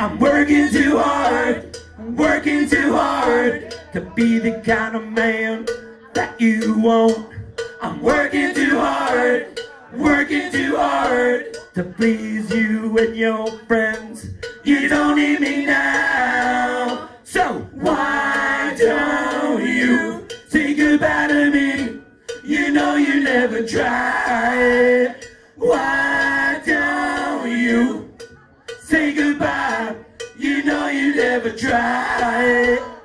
I'm working too hard, I'm working too hard to be the kind of man that you want. I'm working too hard, working too hard to please you and your friends. You don't need me now, so why don't you say goodbye to me? You know you never tried. Why don't you say goodbye? You know you never tried.